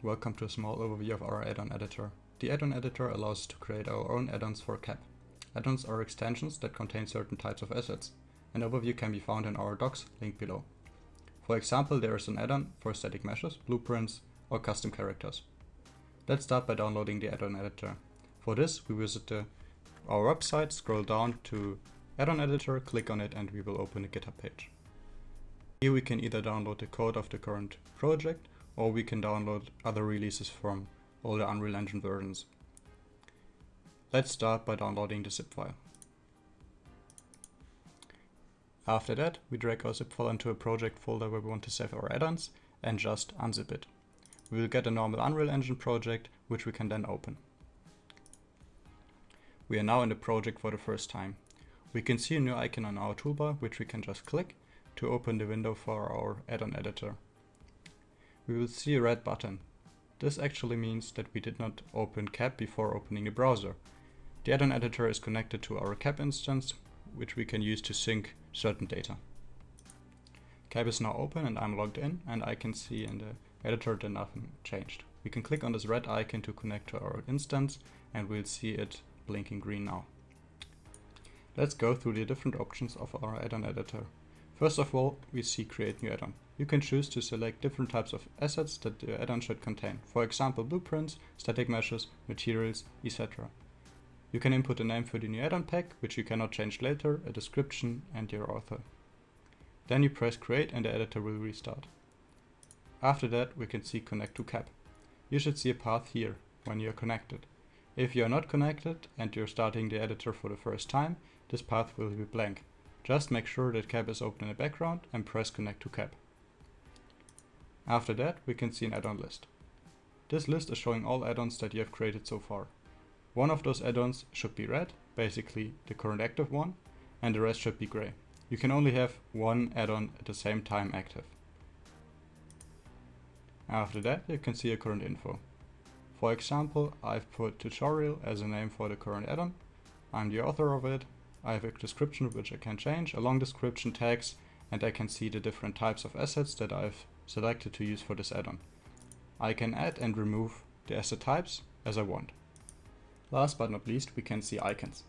Welcome to a small overview of our add-on editor. The add-on editor allows us to create our own add-ons for CAP. Add-ons are extensions that contain certain types of assets. An overview can be found in our docs, link below. For example, there is an add-on for static meshes, blueprints, or custom characters. Let's start by downloading the add-on editor. For this, we visit the, our website, scroll down to add-on editor, click on it, and we will open a GitHub page. Here we can either download the code of the current project or we can download other releases from older Unreal Engine versions. Let's start by downloading the zip file. After that, we drag our zip file into a project folder where we want to save our add-ons and just unzip it. We will get a normal Unreal Engine project, which we can then open. We are now in the project for the first time. We can see a new icon on our toolbar, which we can just click to open the window for our add-on editor. We will see a red button. This actually means that we did not open CAP before opening the browser. The add-on editor is connected to our CAP instance, which we can use to sync certain data. CAP is now open and I'm logged in and I can see in the editor that nothing changed. We can click on this red icon to connect to our instance and we'll see it blinking green now. Let's go through the different options of our add-on editor. First of all, we see create new add-on. You can choose to select different types of assets that the add-on should contain. For example, blueprints, static meshes, materials, etc. You can input a name for the new add-on pack, which you cannot change later, a description, and your author. Then you press create and the editor will restart. After that, we can see connect to CAP. You should see a path here when you are connected. If you are not connected and you're starting the editor for the first time, this path will be blank. Just make sure that CAP is open in the background and press connect to CAP. After that, we can see an add-on list. This list is showing all add-ons that you have created so far. One of those add-ons should be red, basically the current active one, and the rest should be gray. You can only have one add-on at the same time active. After that, you can see your current info. For example, I've put tutorial as a name for the current add-on. I'm the author of it I have a description which I can change, a long description tags, and I can see the different types of assets that I've selected to use for this add-on. I can add and remove the asset types as I want. Last but not least, we can see icons.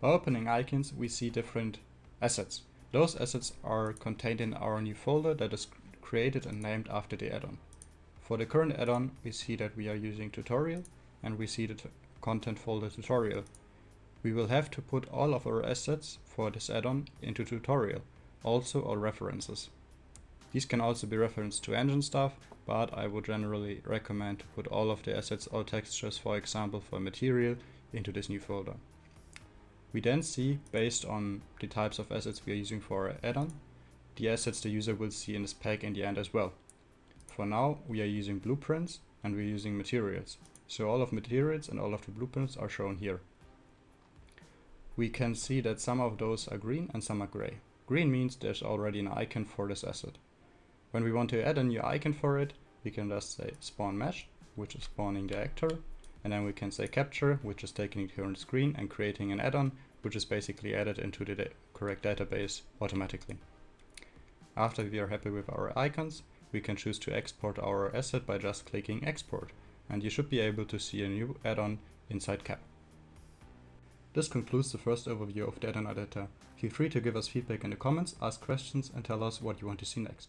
By opening icons, we see different assets. Those assets are contained in our new folder that is created and named after the add-on. For the current add-on, we see that we are using tutorial and we see the content folder tutorial we will have to put all of our assets for this add-on into tutorial, also our references. These can also be referenced to engine stuff, but I would generally recommend to put all of the assets or textures, for example for material, into this new folder. We then see, based on the types of assets we are using for our add-on, the assets the user will see in this pack in the end as well. For now, we are using blueprints and we're using materials. So all of materials and all of the blueprints are shown here we can see that some of those are green and some are gray. Green means there's already an icon for this asset. When we want to add a new icon for it, we can just say spawn mesh, which is spawning the actor, and then we can say capture, which is taking it here on the screen and creating an add-on, which is basically added into the da correct database automatically. After we are happy with our icons, we can choose to export our asset by just clicking export, and you should be able to see a new add-on inside CAP. This concludes the first overview of add-on. Feel free to give us feedback in the comments, ask questions and tell us what you want to see next.